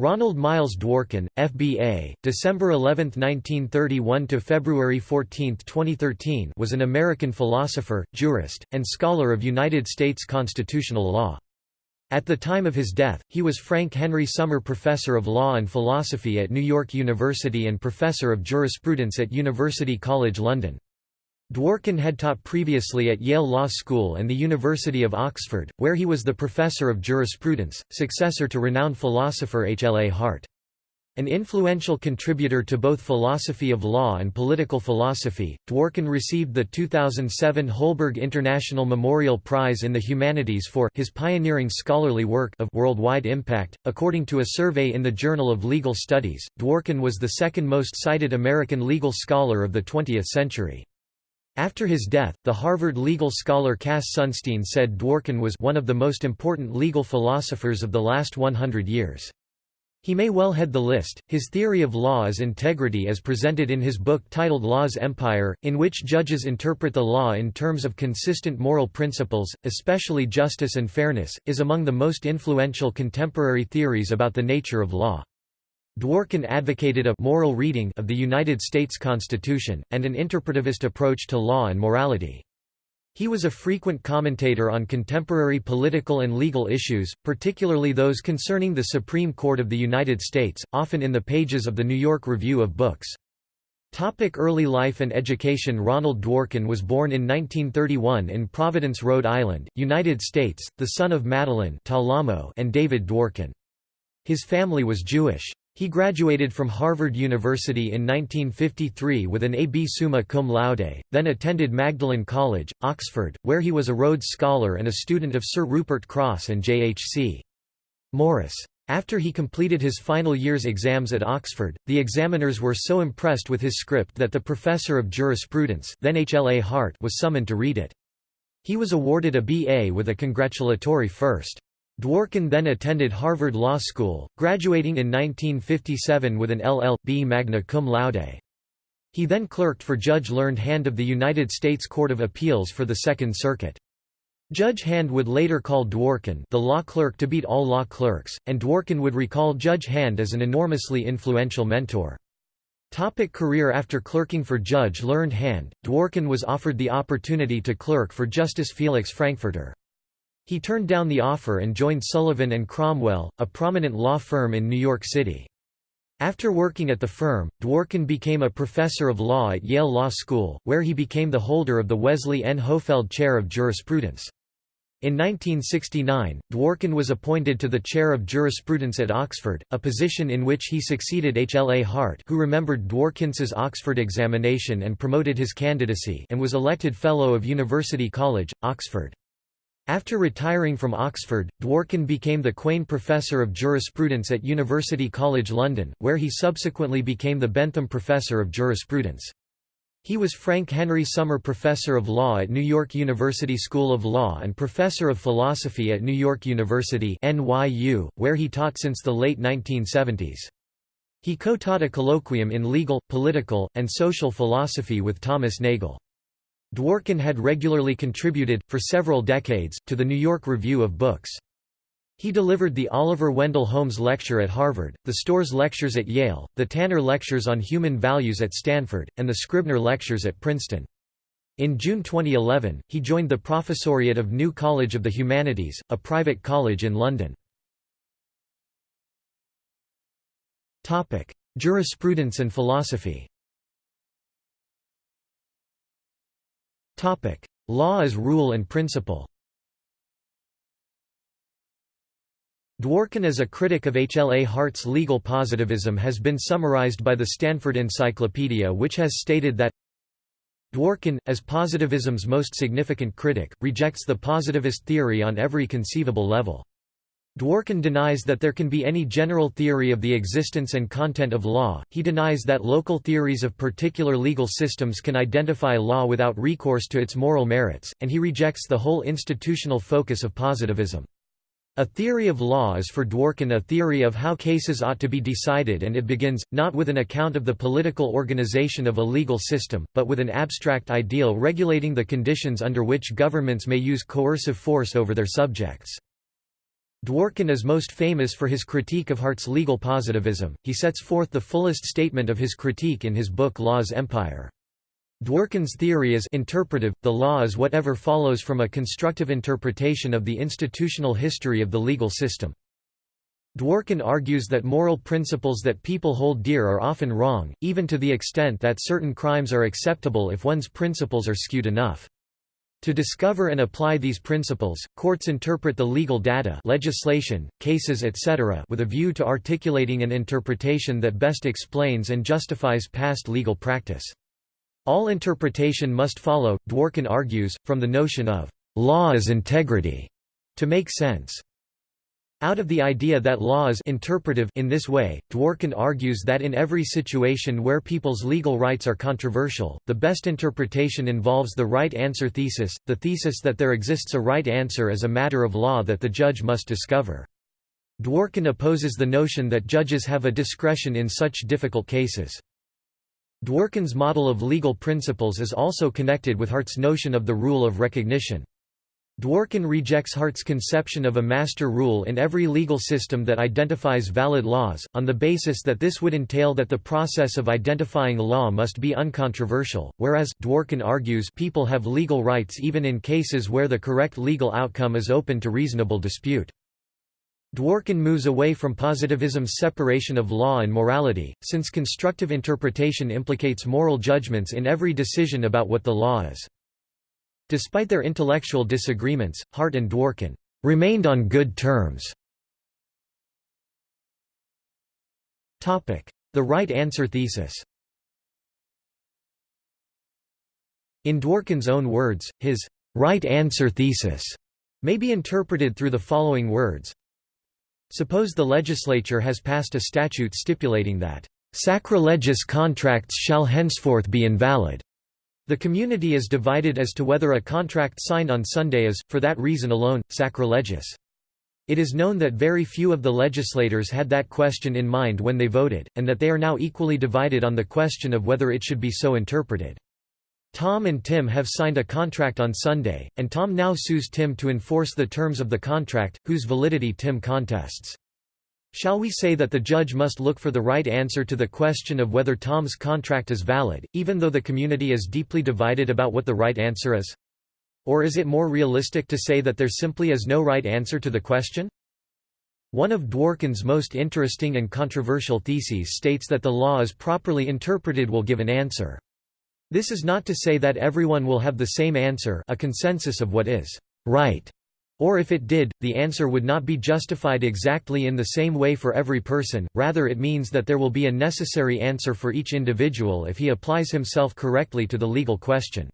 Ronald Miles Dworkin, FBA, December 11, 1931 to February 14, 2013, was an American philosopher, jurist, and scholar of United States constitutional law. At the time of his death, he was Frank Henry Sommer Professor of Law and Philosophy at New York University and Professor of Jurisprudence at University College London. Dworkin had taught previously at Yale Law School and the University of Oxford, where he was the professor of jurisprudence, successor to renowned philosopher H. L. A. Hart. An influential contributor to both philosophy of law and political philosophy, Dworkin received the 2007 Holberg International Memorial Prize in the Humanities for his pioneering scholarly work of worldwide impact. According to a survey in the Journal of Legal Studies, Dworkin was the second most cited American legal scholar of the 20th century. After his death, the Harvard legal scholar Cass Sunstein said Dworkin was one of the most important legal philosophers of the last 100 years. He may well head the list. His theory of law is integrity as presented in his book titled Law's Empire, in which judges interpret the law in terms of consistent moral principles, especially justice and fairness, is among the most influential contemporary theories about the nature of law. Dworkin advocated a moral reading of the United States Constitution, and an interpretivist approach to law and morality. He was a frequent commentator on contemporary political and legal issues, particularly those concerning the Supreme Court of the United States, often in the pages of the New York Review of Books. Topic early life and education Ronald Dworkin was born in 1931 in Providence, Rhode Island, United States, the son of Madeline and David Dworkin. His family was Jewish. He graduated from Harvard University in 1953 with an A.B. Summa cum laude, then attended Magdalen College, Oxford, where he was a Rhodes Scholar and a student of Sir Rupert Cross and J.H.C. Morris. After he completed his final year's exams at Oxford, the examiners were so impressed with his script that the professor of jurisprudence then H. L. A. Hart was summoned to read it. He was awarded a B.A. with a congratulatory first. Dworkin then attended Harvard Law School, graduating in 1957 with an LL.B. magna cum laude. He then clerked for Judge Learned Hand of the United States Court of Appeals for the Second Circuit. Judge Hand would later call Dworkin the law clerk to beat all law clerks, and Dworkin would recall Judge Hand as an enormously influential mentor. Topic career After clerking for Judge Learned Hand, Dworkin was offered the opportunity to clerk for Justice Felix Frankfurter. He turned down the offer and joined Sullivan and Cromwell, a prominent law firm in New York City. After working at the firm, Dworkin became a professor of law at Yale Law School, where he became the holder of the Wesley N. Hohfeld Chair of Jurisprudence. In 1969, Dworkin was appointed to the chair of jurisprudence at Oxford, a position in which he succeeded H. L. A. Hart who remembered Dworkin's Oxford examination and promoted his candidacy and was elected Fellow of University College, Oxford. After retiring from Oxford, Dworkin became the Quain Professor of Jurisprudence at University College London, where he subsequently became the Bentham Professor of Jurisprudence. He was Frank Henry Sommer Professor of Law at New York University School of Law and Professor of Philosophy at New York University NYU, where he taught since the late 1970s. He co-taught a colloquium in legal, political, and social philosophy with Thomas Nagel. Dworkin had regularly contributed, for several decades, to the New York Review of Books. He delivered the Oliver Wendell Holmes Lecture at Harvard, the Storrs Lectures at Yale, the Tanner Lectures on Human Values at Stanford, and the Scribner Lectures at Princeton. In June 2011, he joined the Professoriate of New College of the Humanities, a private college in London. Jurisprudence and philosophy Law as rule and principle Dworkin as a critic of H. L. A. Hart's legal positivism has been summarized by the Stanford Encyclopedia which has stated that Dworkin, as positivism's most significant critic, rejects the positivist theory on every conceivable level. Dworkin denies that there can be any general theory of the existence and content of law, he denies that local theories of particular legal systems can identify law without recourse to its moral merits, and he rejects the whole institutional focus of positivism. A theory of law is for Dworkin a theory of how cases ought to be decided and it begins, not with an account of the political organization of a legal system, but with an abstract ideal regulating the conditions under which governments may use coercive force over their subjects. Dworkin is most famous for his critique of Hart's legal positivism. He sets forth the fullest statement of his critique in his book Law's Empire. Dworkin's theory is interpretive, the law is whatever follows from a constructive interpretation of the institutional history of the legal system. Dworkin argues that moral principles that people hold dear are often wrong, even to the extent that certain crimes are acceptable if one's principles are skewed enough. To discover and apply these principles, courts interpret the legal data legislation, cases etc. with a view to articulating an interpretation that best explains and justifies past legal practice. All interpretation must follow, Dworkin argues, from the notion of law as integrity to make sense. Out of the idea that law is interpretive in this way, Dworkin argues that in every situation where people's legal rights are controversial, the best interpretation involves the right answer thesis, the thesis that there exists a right answer as a matter of law that the judge must discover. Dworkin opposes the notion that judges have a discretion in such difficult cases. Dworkin's model of legal principles is also connected with Hart's notion of the rule of recognition. Dworkin rejects Hart's conception of a master rule in every legal system that identifies valid laws, on the basis that this would entail that the process of identifying law must be uncontroversial, whereas Dworkin argues people have legal rights even in cases where the correct legal outcome is open to reasonable dispute. Dworkin moves away from positivism's separation of law and morality, since constructive interpretation implicates moral judgments in every decision about what the law is. Despite their intellectual disagreements, Hart and Dworkin remained on good terms. The right answer thesis In Dworkin's own words, his right answer thesis may be interpreted through the following words. Suppose the legislature has passed a statute stipulating that sacrilegious contracts shall henceforth be invalid. The community is divided as to whether a contract signed on Sunday is, for that reason alone, sacrilegious. It is known that very few of the legislators had that question in mind when they voted, and that they are now equally divided on the question of whether it should be so interpreted. Tom and Tim have signed a contract on Sunday, and Tom now sues Tim to enforce the terms of the contract, whose validity Tim contests. Shall we say that the judge must look for the right answer to the question of whether Tom's contract is valid, even though the community is deeply divided about what the right answer is? Or is it more realistic to say that there simply is no right answer to the question? One of Dworkin's most interesting and controversial theses states that the law as properly interpreted will give an answer. This is not to say that everyone will have the same answer a consensus of what is right or if it did, the answer would not be justified exactly in the same way for every person, rather it means that there will be a necessary answer for each individual if he applies himself correctly to the legal question.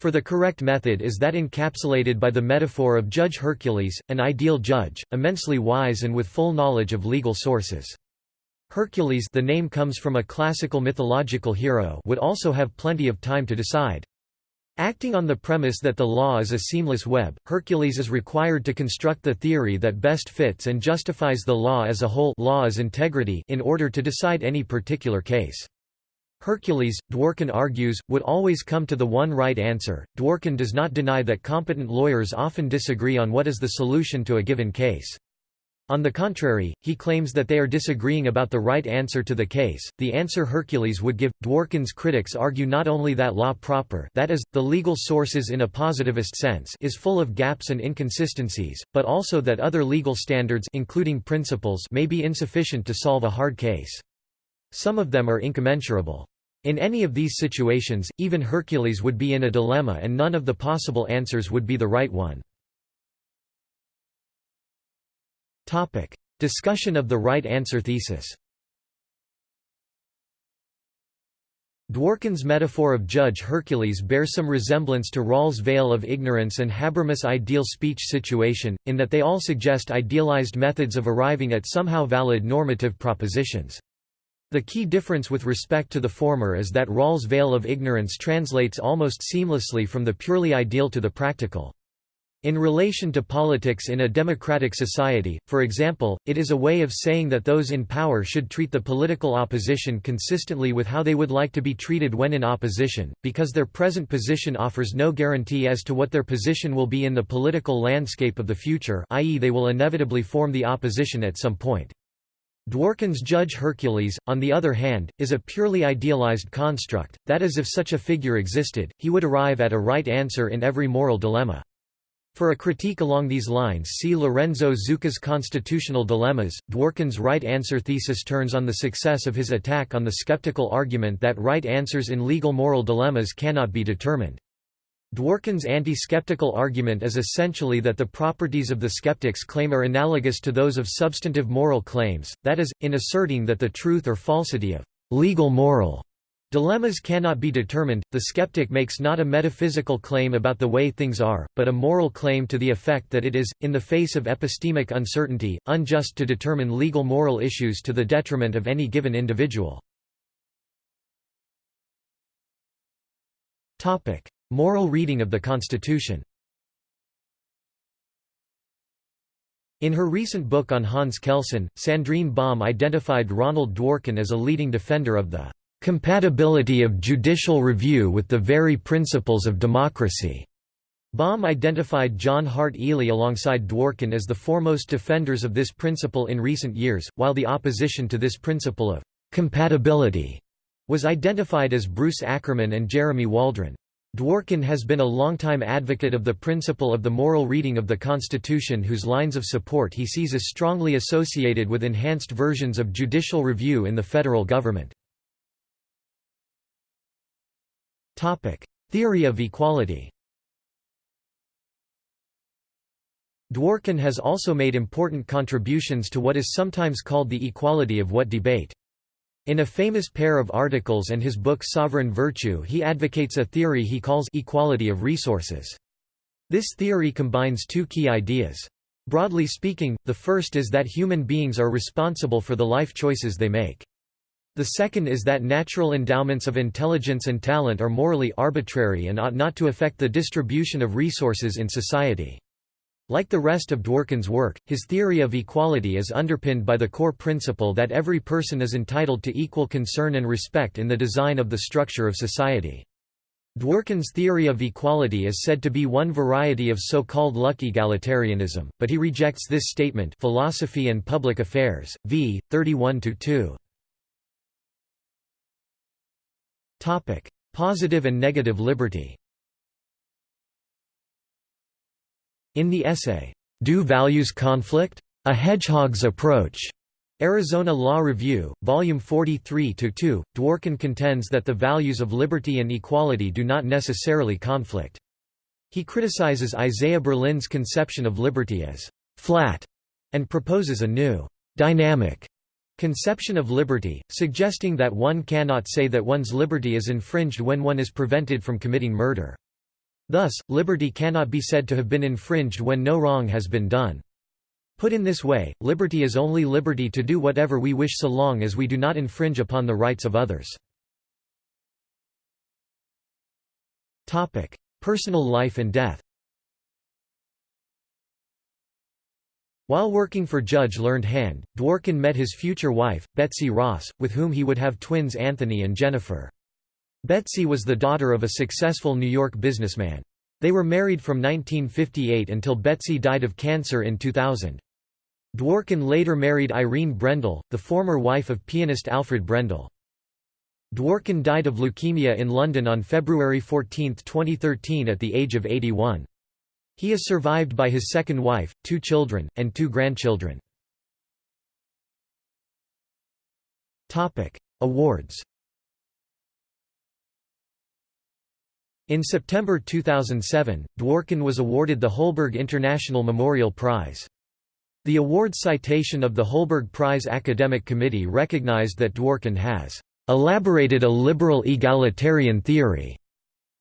For the correct method is that encapsulated by the metaphor of Judge Hercules, an ideal judge, immensely wise and with full knowledge of legal sources. Hercules the name comes from a classical mythological hero would also have plenty of time to decide. Acting on the premise that the law is a seamless web, Hercules is required to construct the theory that best fits and justifies the law as a whole law integrity in order to decide any particular case. Hercules, Dworkin argues, would always come to the one right answer. Dworkin does not deny that competent lawyers often disagree on what is the solution to a given case. On the contrary, he claims that they are disagreeing about the right answer to the case, the answer Hercules would give. Dworkin's critics argue not only that law proper that is, the legal sources in a positivist sense is full of gaps and inconsistencies, but also that other legal standards including principles may be insufficient to solve a hard case. Some of them are incommensurable. In any of these situations, even Hercules would be in a dilemma and none of the possible answers would be the right one. Topic: Discussion of the right answer thesis. Dworkin's metaphor of Judge Hercules bears some resemblance to Rawls' veil of ignorance and Habermas' ideal speech situation, in that they all suggest idealized methods of arriving at somehow valid normative propositions. The key difference with respect to the former is that Rawls' veil of ignorance translates almost seamlessly from the purely ideal to the practical. In relation to politics in a democratic society, for example, it is a way of saying that those in power should treat the political opposition consistently with how they would like to be treated when in opposition, because their present position offers no guarantee as to what their position will be in the political landscape of the future i.e. they will inevitably form the opposition at some point. Dworkin's Judge Hercules, on the other hand, is a purely idealized construct, that is if such a figure existed, he would arrive at a right answer in every moral dilemma. For a critique along these lines see Lorenzo Zucca's Constitutional Dilemmas. Dworkin's right answer thesis turns on the success of his attack on the skeptical argument that right answers in legal moral dilemmas cannot be determined. Dworkin's anti-skeptical argument is essentially that the properties of the skeptic's claim are analogous to those of substantive moral claims, that is, in asserting that the truth or falsity of legal moral Dilemmas cannot be determined. The skeptic makes not a metaphysical claim about the way things are, but a moral claim to the effect that it is, in the face of epistemic uncertainty, unjust to determine legal moral issues to the detriment of any given individual. Topic: Moral reading of the Constitution. In her recent book on Hans Kelsen, Sandrine Baum identified Ronald Dworkin as a leading defender of the compatibility of judicial review with the very principles of democracy. Baum identified John Hart Ely alongside Dworkin as the foremost defenders of this principle in recent years, while the opposition to this principle of compatibility was identified as Bruce Ackerman and Jeremy Waldron. Dworkin has been a longtime advocate of the principle of the moral reading of the Constitution whose lines of support he sees as strongly associated with enhanced versions of judicial review in the federal government. Theory of equality. Dworkin has also made important contributions to what is sometimes called the equality of what debate. In a famous pair of articles and his book Sovereign Virtue he advocates a theory he calls equality of resources. This theory combines two key ideas. Broadly speaking, the first is that human beings are responsible for the life choices they make. The second is that natural endowments of intelligence and talent are morally arbitrary and ought not to affect the distribution of resources in society. Like the rest of Dworkin's work, his theory of equality is underpinned by the core principle that every person is entitled to equal concern and respect in the design of the structure of society. Dworkin's theory of equality is said to be one variety of so-called luck egalitarianism, but he rejects this statement Philosophy and Public Affairs, v. 31–2. Topic: Positive and negative liberty. In the essay, Do Values Conflict? A Hedgehog's Approach. Arizona Law Review, Volume 43-2, Dworkin contends that the values of liberty and equality do not necessarily conflict. He criticizes Isaiah Berlin's conception of liberty as «flat» and proposes a new «dynamic» Conception of liberty, suggesting that one cannot say that one's liberty is infringed when one is prevented from committing murder. Thus, liberty cannot be said to have been infringed when no wrong has been done. Put in this way, liberty is only liberty to do whatever we wish so long as we do not infringe upon the rights of others. Personal life and death While working for Judge Learned Hand, Dworkin met his future wife, Betsy Ross, with whom he would have twins Anthony and Jennifer. Betsy was the daughter of a successful New York businessman. They were married from 1958 until Betsy died of cancer in 2000. Dworkin later married Irene Brendel, the former wife of pianist Alfred Brendel. Dworkin died of leukemia in London on February 14, 2013 at the age of 81. He is survived by his second wife, two children, and two grandchildren. Awards In September 2007, Dworkin was awarded the Holberg International Memorial Prize. The award citation of the Holberg Prize Academic Committee recognized that Dworkin has elaborated a liberal egalitarian theory,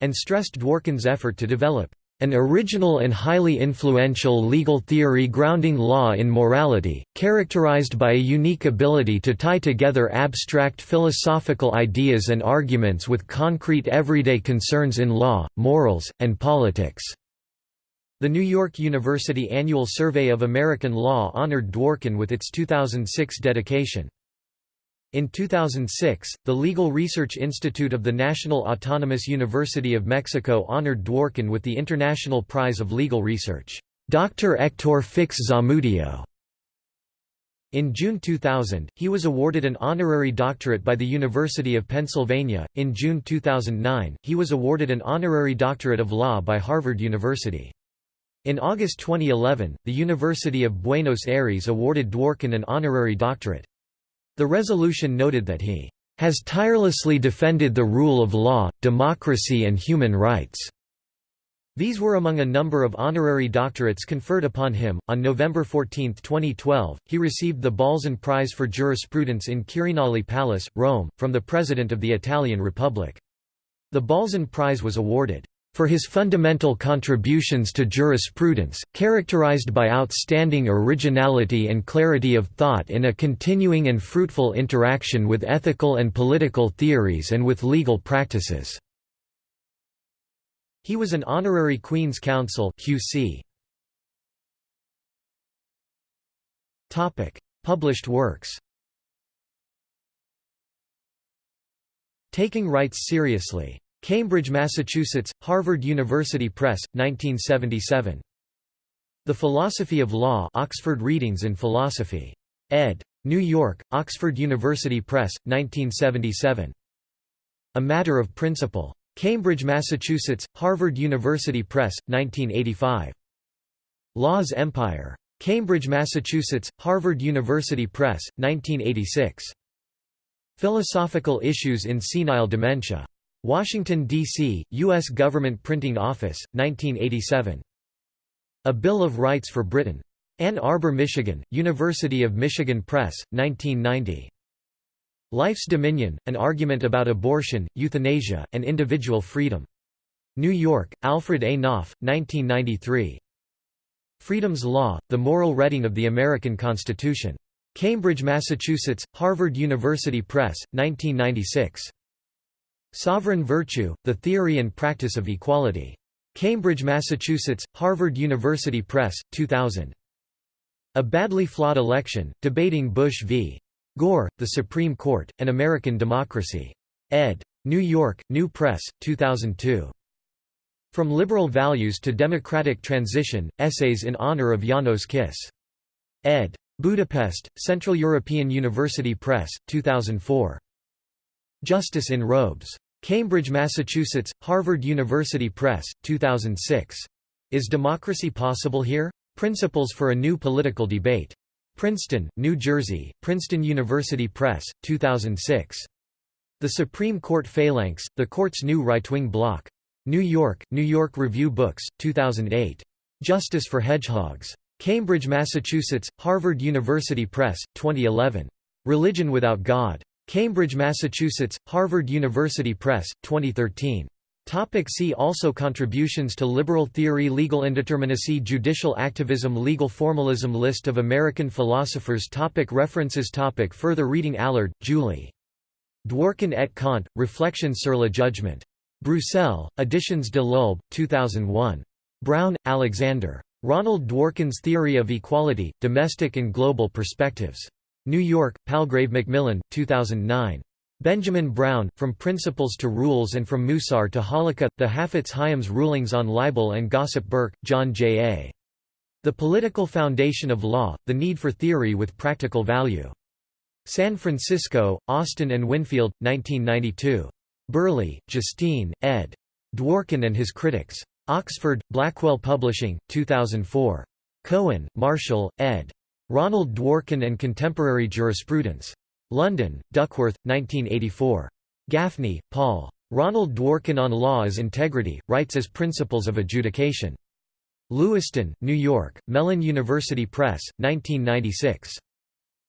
and stressed Dworkin's effort to develop an original and highly influential legal theory grounding law in morality, characterized by a unique ability to tie together abstract philosophical ideas and arguments with concrete everyday concerns in law, morals, and politics. The New York University Annual Survey of American Law honored Dworkin with its 2006 dedication. In 2006, the Legal Research Institute of the National Autonomous University of Mexico honored Dworkin with the International Prize of Legal Research, Dr. Hector Fix Zamudio. In June 2000, he was awarded an honorary doctorate by the University of Pennsylvania. In June 2009, he was awarded an honorary doctorate of law by Harvard University. In August 2011, the University of Buenos Aires awarded Dworkin an honorary doctorate. The resolution noted that he has tirelessly defended the rule of law, democracy and human rights. These were among a number of honorary doctorates conferred upon him. On November 14, 2012, he received the Balzan Prize for Jurisprudence in Quirinale Palace, Rome, from the President of the Italian Republic. The Balzan Prize was awarded for his fundamental contributions to jurisprudence, characterized by outstanding originality and clarity of thought in a continuing and fruitful interaction with ethical and political theories and with legal practices." He was an honorary Queen's Counsel QC. Topic: Published works Taking Rights Seriously Cambridge, Massachusetts, Harvard University Press, 1977. The Philosophy of Law Oxford Readings in Philosophy. ed. New York, Oxford University Press, 1977. A Matter of Principle. Cambridge, Massachusetts, Harvard University Press, 1985. Law's Empire. Cambridge, Massachusetts, Harvard University Press, 1986. Philosophical Issues in Senile Dementia. Washington, D.C., U.S. Government Printing Office, 1987. A Bill of Rights for Britain. Ann Arbor, Michigan, University of Michigan Press, 1990. Life's Dominion, An Argument About Abortion, Euthanasia, and Individual Freedom. New York, Alfred A. Knopf, 1993. Freedom's Law, The Moral Reading of the American Constitution. Cambridge, Massachusetts, Harvard University Press, 1996. Sovereign Virtue, The Theory and Practice of Equality. Cambridge, Massachusetts, Harvard University Press, 2000. A Badly Flawed Election, Debating Bush v. Gore, The Supreme Court, and American Democracy. ed. New York, New Press, 2002. From Liberal Values to Democratic Transition, Essays in Honor of János Kiss. ed. Budapest, Central European University Press, 2004. Justice in Robes. Cambridge, Massachusetts, Harvard University Press, 2006. Is Democracy Possible Here? Principles for a New Political Debate. Princeton, New Jersey, Princeton University Press, 2006. The Supreme Court Phalanx, the court's new right-wing bloc. New York, New York Review Books, 2008. Justice for Hedgehogs. Cambridge, Massachusetts, Harvard University Press, 2011. Religion Without God. Cambridge, Massachusetts, Harvard University Press, 2013. Topic see also Contributions to liberal theory Legal indeterminacy Judicial activism Legal formalism List of American philosophers topic References topic Further reading Allard, Julie. Dworkin et Kant, Reflections sur le jugement. Bruxelles, Editions de l'Aube, 2001. Brown, Alexander. Ronald Dworkin's Theory of Equality, Domestic and Global Perspectives. New York, Palgrave Macmillan, 2009. Benjamin Brown, From Principles to Rules and From Musar to Halakha, The Hafetz Haim's Rulings on Libel and Gossip Burke, John J. A. The Political Foundation of Law, The Need for Theory with Practical Value. San Francisco, Austin and Winfield, 1992. Burley, Justine, ed. Dworkin and His Critics. Oxford, Blackwell Publishing, 2004. Cohen, Marshall, ed. Ronald Dworkin and Contemporary Jurisprudence. London, Duckworth, 1984. Gaffney, Paul. Ronald Dworkin on Law as Integrity, Rights as Principles of Adjudication. Lewiston, New York, Mellen University Press, 1996.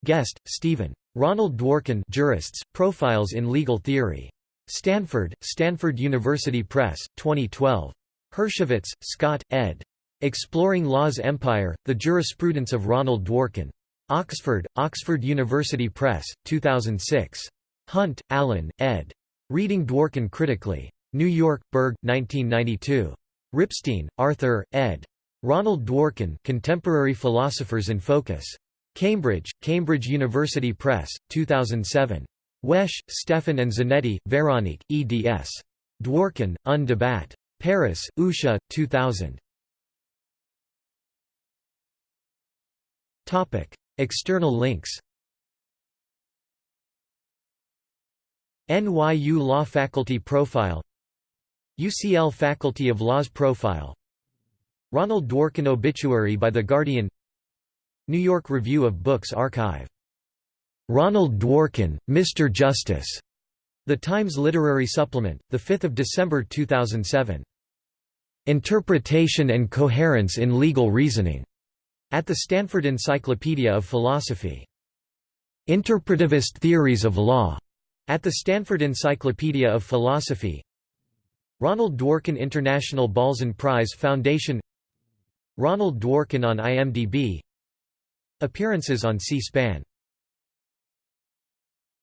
Guest, Stephen. Ronald Dworkin Jurists, Profiles in Legal Theory. Stanford, Stanford University Press, 2012. Hershovitz, Scott, ed. Exploring Law's Empire, The Jurisprudence of Ronald Dworkin. Oxford, Oxford University Press, 2006. Hunt, Alan, ed. Reading Dworkin Critically. New York, Berg, 1992. Ripstein, Arthur, ed. Ronald Dworkin Contemporary Philosophers in Focus. Cambridge, Cambridge University Press, 2007. Wesch, Stefan and Zanetti, Veronique, eds. Dworkin, Un débat. Paris, Ousia, 2000. External links NYU Law Faculty Profile UCL Faculty of Laws Profile Ronald Dworkin Obituary by The Guardian New York Review of Books Archive. Ronald Dworkin, Mr. Justice. The Times Literary Supplement, 5 December 2007. Interpretation and Coherence in Legal Reasoning. At the Stanford Encyclopedia of Philosophy. Interpretivist Theories of Law. At the Stanford Encyclopedia of Philosophy. Ronald Dworkin International Balzan Prize Foundation Ronald Dworkin on IMDb Appearances on C-SPAN